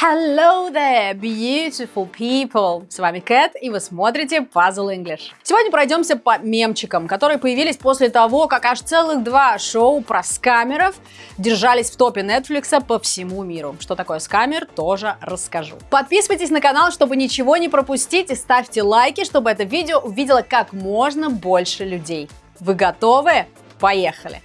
Hello there, beautiful people! С вами Кэт, и вы смотрите Puzzle English. Сегодня пройдемся по мемчикам, которые появились после того, как аж целых два шоу про скамеров держались в топе Netflix по всему миру. Что такое скамер, тоже расскажу. Подписывайтесь на канал, чтобы ничего не пропустить, и ставьте лайки, чтобы это видео увидело как можно больше людей. Вы готовы? Поехали!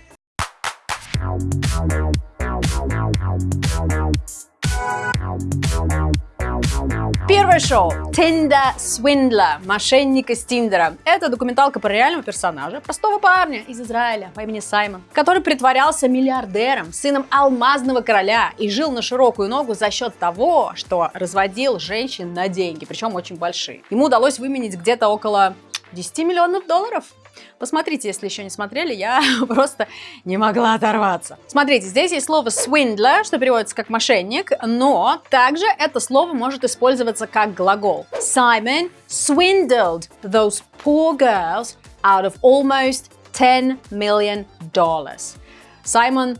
Первое шоу Tinder Swindler, мошенник из Тиндера. Это документалка про реального персонажа, простого парня из Израиля по имени Саймон, который притворялся миллиардером, сыном алмазного короля и жил на широкую ногу за счет того, что разводил женщин на деньги, причем очень большие. Ему удалось выменить где-то около 10 миллионов долларов. Посмотрите, если еще не смотрели, я просто не могла оторваться. Смотрите, здесь есть слово swindler, что переводится как мошенник, но также это слово может использоваться как глагол. Simon swindled those poor girls out of almost 10 million dollars. Саймон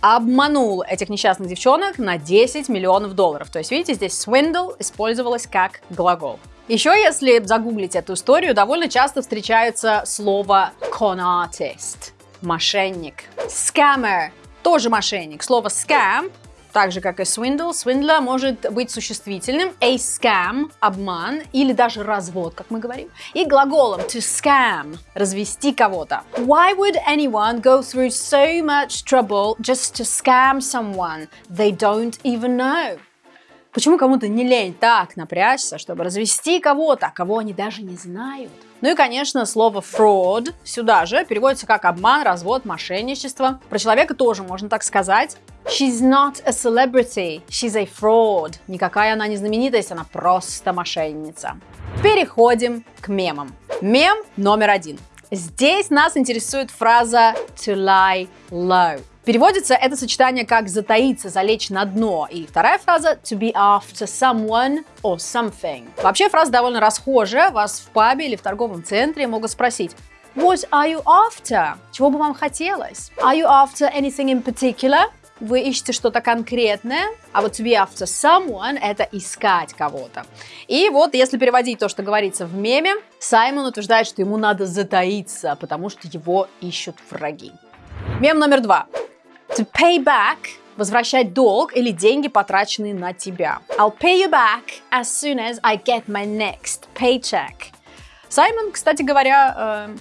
обманул этих несчастных девчонок на 10 миллионов долларов. То есть, видите, здесь swindle использовалось как глагол. Еще, если загуглить эту историю, довольно часто встречается слово con artist – мошенник. Scammer – тоже мошенник. Слово scam так же, как и swindle, swindler может быть существительным, a scam – обман или даже развод, как мы говорим, и глаголом to scam – развести кого-то. Why would anyone go through so much trouble just to scam someone they don't even know? Почему кому-то не лень так напрячься, чтобы развести кого-то, кого они даже не знают? Ну и, конечно, слово fraud сюда же переводится как обман, развод, мошенничество. Про человека тоже можно так сказать. She's not a celebrity, she's a fraud. Никакая она не знаменитость, она просто мошенница. Переходим к мемам. Мем номер один. Здесь нас интересует фраза to lie low. Переводится это сочетание как «затаиться», «залечь на дно». И вторая фраза «to be after someone or something». Вообще фраза довольно расхожая. Вас в пабе или в торговом центре могут спросить What are you after? Чего бы вам хотелось? Are you after anything in particular? Вы ищете что-то конкретное, а вот to be after someone – это искать кого-то. И вот, если переводить то, что говорится в меме, Саймон утверждает, что ему надо затаиться, потому что его ищут враги. Мем номер два. To pay back – возвращать долг или деньги, потраченные на тебя. I'll pay you back as soon as I get my next paycheck. Саймон, кстати говоря, э,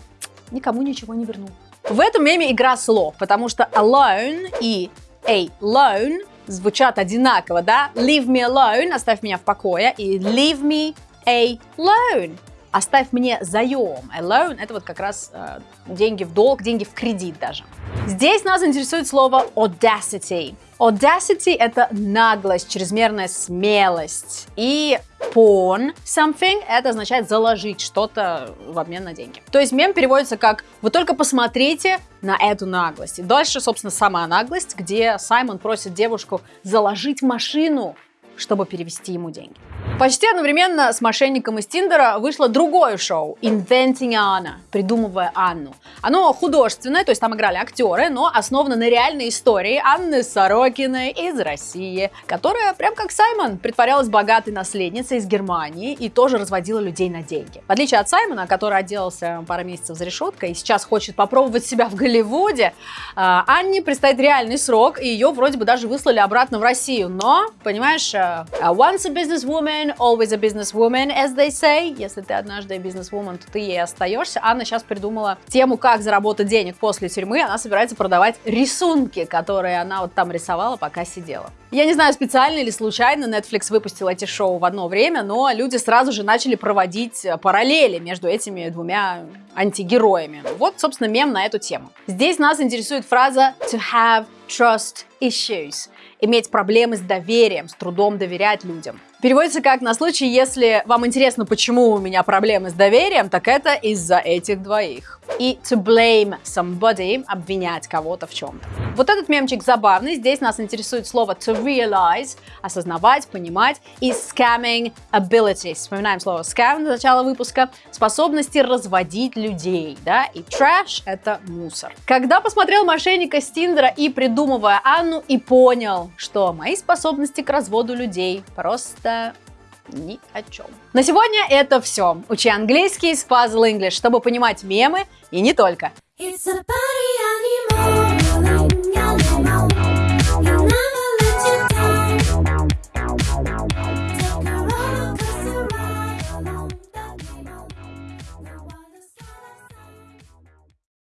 никому ничего не вернул. В этом меме игра слов, потому что alone и a loan звучат одинаково, да? Leave me alone, оставь меня в покое, и leave me a loan оставь мне заем. Loan – это вот как раз э, деньги в долг, деньги в кредит даже. Здесь нас интересует слово audacity. Audacity – это наглость, чрезмерная смелость. И pawn something – это означает заложить что-то в обмен на деньги. То есть мем переводится как «Вы только посмотрите на эту наглость». И дальше, собственно, сама наглость, где Саймон просит девушку заложить машину, чтобы перевести ему деньги. Почти одновременно с мошенником из Тиндера вышло другое шоу Inventing Anna, придумывая Анну. Оно художественное, то есть там играли актеры, но основано на реальной истории Анны Сорокиной из России, которая, прям как Саймон, притворялась богатой наследницей из Германии и тоже разводила людей на деньги. В отличие от Саймона, который отделался пару месяцев за решеткой и сейчас хочет попробовать себя в Голливуде, а, Анне предстоит реальный срок, и ее вроде бы даже выслали обратно в Россию. Но, понимаешь, э, once a businesswoman, always a businesswoman, as they say. Если ты однажды бизнесвумен, то ты ей остаешься. Анна сейчас придумала тему, как заработать денег после тюрьмы. Она собирается продавать рисунки, которые она вот там рисовала, пока сидела. Я не знаю, специально или случайно Netflix выпустил эти шоу в одно время, но люди сразу же начали проводить параллели между этими двумя антигероями. Вот, собственно, мем на эту тему. Здесь нас интересует фраза to have trust issues иметь проблемы с доверием, с трудом доверять людям. Переводится как на случай, если вам интересно, почему у меня проблемы с доверием, так это из-за этих двоих. И to blame somebody, обвинять кого-то в чем-то. Вот этот мемчик забавный. Здесь нас интересует слово to realize, осознавать, понимать, и scamming abilities. Вспоминаем слово scam на начало выпуска. Способности разводить людей, да, и trash — это мусор. Когда посмотрел мошенника с Тиндера и придумывая Анну, экрану и понял, что мои способности к разводу людей просто ни о чем. На сегодня это все. Учи английский с Puzzle English, чтобы понимать мемы и не только. It's a party